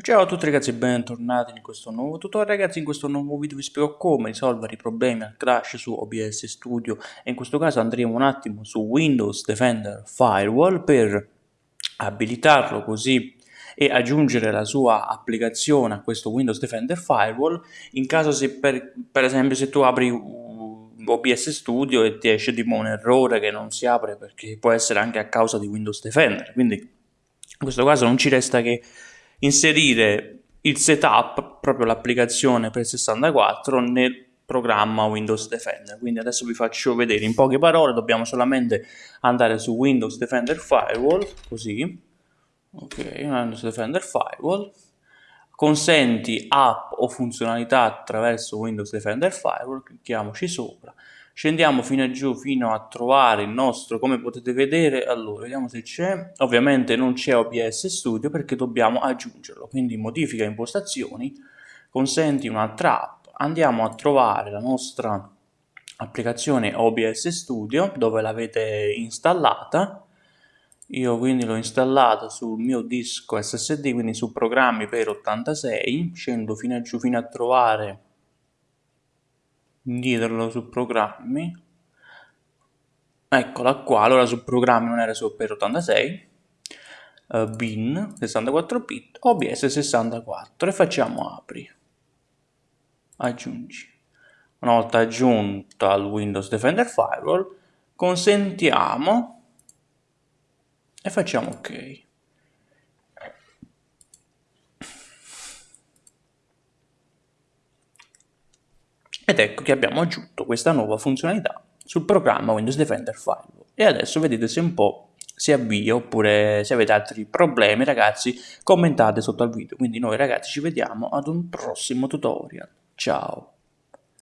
Ciao a tutti ragazzi e bentornati in questo nuovo tutorial. Ragazzi in questo nuovo video vi spiego come risolvere i problemi al crash su OBS Studio. E in questo caso andremo un attimo su Windows Defender Firewall per abilitarlo così e aggiungere la sua applicazione a questo Windows Defender Firewall. In caso se per, per esempio se tu apri OBS Studio e ti esce tipo un errore che non si apre perché può essere anche a causa di Windows Defender. Quindi in questo caso non ci resta che inserire il setup, proprio l'applicazione per 64 nel programma Windows Defender. Quindi adesso vi faccio vedere in poche parole, dobbiamo solamente andare su Windows Defender Firewall, così, ok, Windows Defender Firewall, consenti app o funzionalità attraverso Windows Defender Firewall, clicchiamoci sopra, scendiamo fino a giù fino a trovare il nostro come potete vedere. Allora vediamo se c'è. Ovviamente non c'è OBS Studio perché dobbiamo aggiungerlo quindi modifica impostazioni consenti un'altra app. Andiamo a trovare la nostra applicazione OBS Studio dove l'avete installata. Io quindi l'ho installata sul mio disco SSD quindi su programmi per 86 scendo fino a giù fino a trovare diederlo su programmi. Eccola qua allora su programmi non era su per 86 uh, bin 64 bit obs 64 e facciamo apri. Aggiungi. Una volta aggiunta al windows defender firewall consentiamo e facciamo ok Ed ecco che abbiamo aggiunto questa nuova funzionalità sul programma Windows Defender Firewall. E adesso vedete se un po' si avvia oppure se avete altri problemi ragazzi commentate sotto al video. Quindi noi ragazzi ci vediamo ad un prossimo tutorial. Ciao!